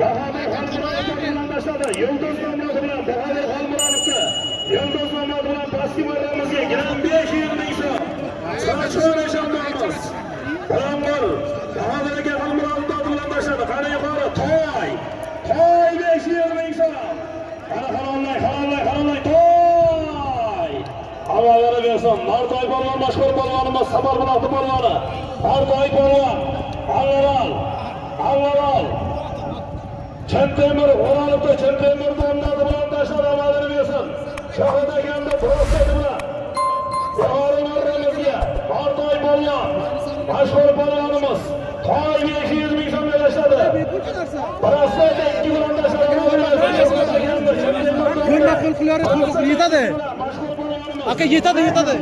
Bahodir Xolmurodov bilan tashladi. Yulduz Mamlod bilan Bahodir Xolmurodovga. Yulduz Mamlod bilan pastki marramizga gram 500 ming so'm. Sochon eshonlarimiz. Bironqul Bahodir aka Xolmurodov bilan tashladi. Qani yuqori to'y. To'y 500 ming so'm. Qani halolay, halolay, halolay to'y. Havolara bersin. Martoy polvon mashhur polvonimiz Sabor buloqni polvoni. Martoy polvon. Avval avval Chantemir O'rolibda Chantemir domlasi bilan tashlab amalini bersin. Shohid akamda professor bilan Yuqori marramizga Nartoy polvon. Mashhur polvonimiz Toy 500 ming so'mga tashladi. Professor ikki bilan tashlab Ko'nda qo'l qilari yetadi. Aka yetadi, yetadi.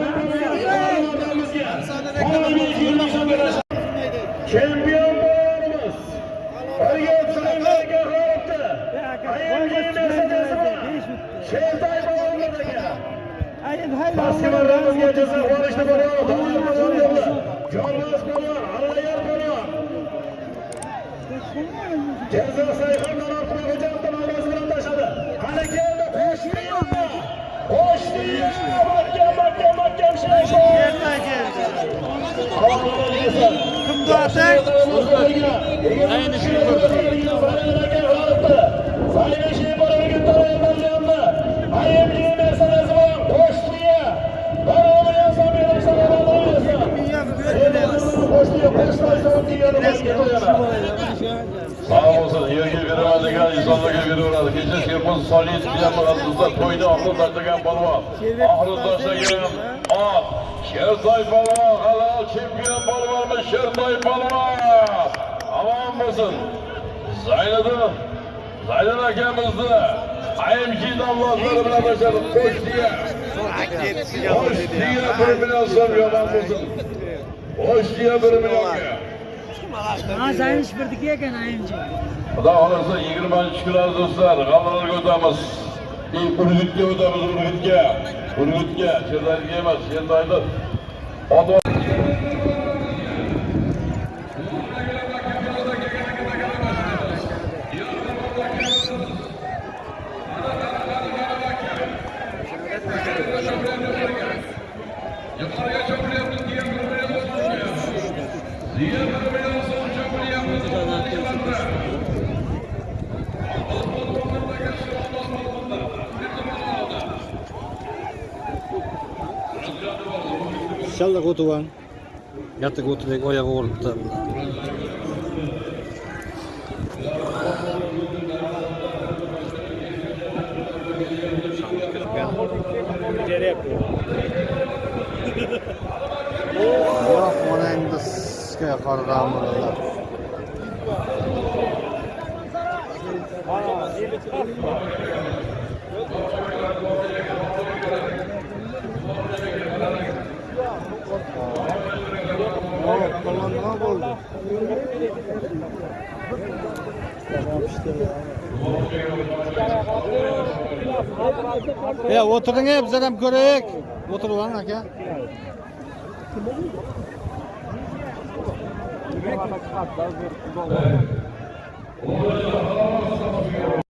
Pastki marramizga Jizzax bo'lishni bo'ladi. Doim. Jonbos Sayxondan Ortiqxo'jayev ovozi bilan tashladi. Qani keldi. Mahkam, mahkam, mahkam. Kimda atak? Ayni shu insonlarga beraveradi. Kecha Sherboz Soliyevich bilan maqsadda to'yda oxir tashlagan polvon. Oxiri tashlagan ot. Shertoy polvon, halol chempion polvonimiz Shertoy polvon. Omon bo'lsin. Zayniddin Zaynab akamizni IMG davlatlari bilan tashladi. Qo'shdiga. Qo'shdiga bir million so'm yomon bo'lsin. Qo'shdiga bir millionga. Ha Zaynish birdiki ekan ayinchi. Xudo xohlasa 20 kunlar do'stlar, g'allalarga o'tamiz. Ilk Urgutga o'tamiz, Urgutga. Urgutga, Cherdoyga emas, Cherdoyda otib Yeah. Inshallah Gotova. Ertaga o'tidagi oyog'i o'rinda. Biroq mana endi sizga qaraganda e o'tiring, bizlar ham ko'raylik. O'tirib oling aka. Xo'ja,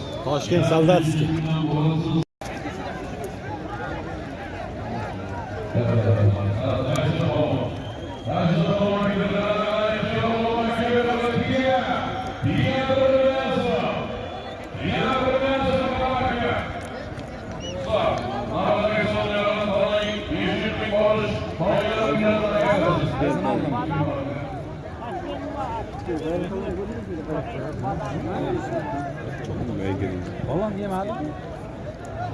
Toshkent Soldatskiy. Thank you. Balon yemadi.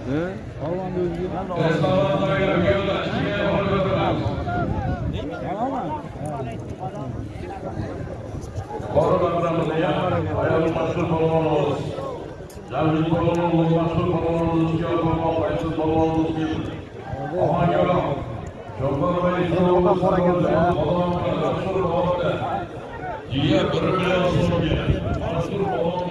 He? O'zi yemadi. Ayol mashhur polvonimiz. Javli polvonimiz mashhur polvonimiz ikki polvon qaysiz polvonimiz. Ohangaron. Sho'rxonabay polvonimiz mashhur. Jigar bir million so'mga. Mashhur polvon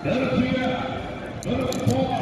Berpihak, berpola,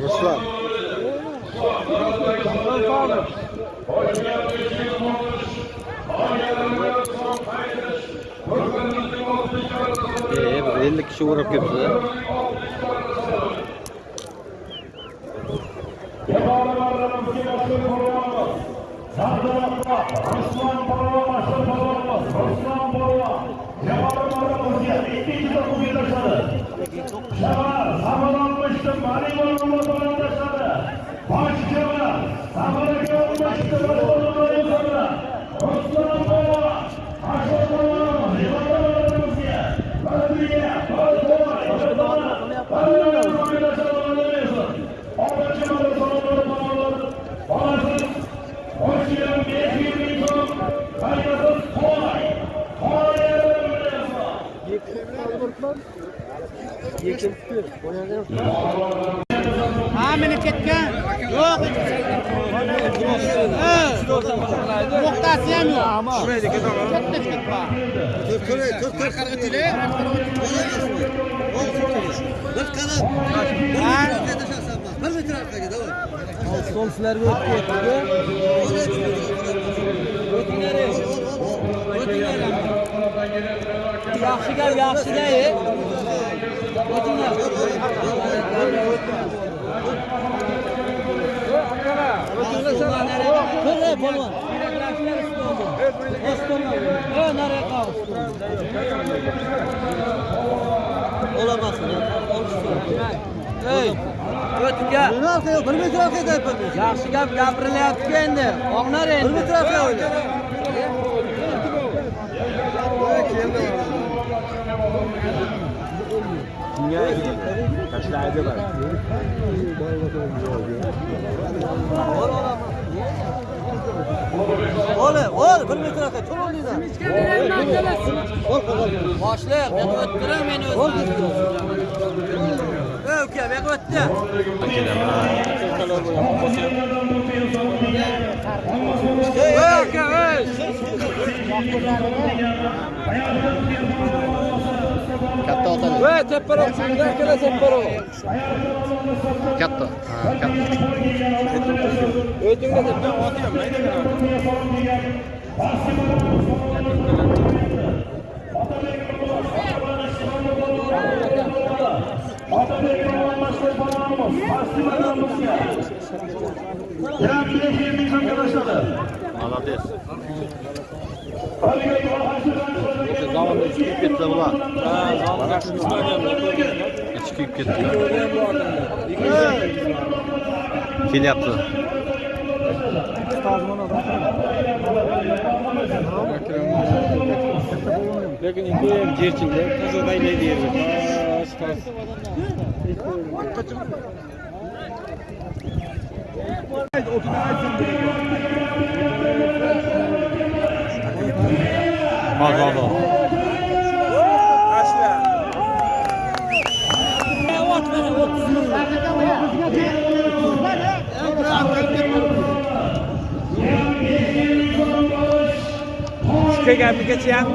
Ruslan. Ee, 50 kişi vurup gibisi. Yabancılarımızın başkanı Ruslan ha meni ketgan. Yok. Muhtası hem yok. Şuraya dikkat ama. Çok nefret var. Kırk kırk kırk kırk kırk ile. Bir kanat. Bir metre arkaya devam. Sol sizler bu etki etkiyor. Ötünleri. Ötünleri. Yaxşı gəl, yaxşı gəl. Ötünlər. Kırı polvan. Osmanlı. Ön araya Olamazsın. Ey. Ötüge. Bırak ya. Bir metre arkaya da yapamıyorsun. Yaxşı gap gapirilyapti endi. Oqnar endi. Bir metre arkaya oyla. Kimga tashlaydi bari. Ol, ol, bir metr aka, cho'l oldingizdan. Ol, deysan. Boshliq, men o'ttiram men o'zim. Ey uka, men o'tdi. Ey uka, ey. Katta otali. Ey, teparo, shunga kela teparo. Katta. Ha, katta. O'tingga teparo. Pastki marramiz Otabek Roman mashhur balonimiz pastki marramizga Gram 5 ming so'mga tashladi. Молодец. Это главное чипет была. Ага, чипет. Келяпты. Lekin ikki ham jerchindi, tozadaylar derdi. Toz, toz. Qaytib o'tirib aytsin. 30 ming. kelganmigacha ham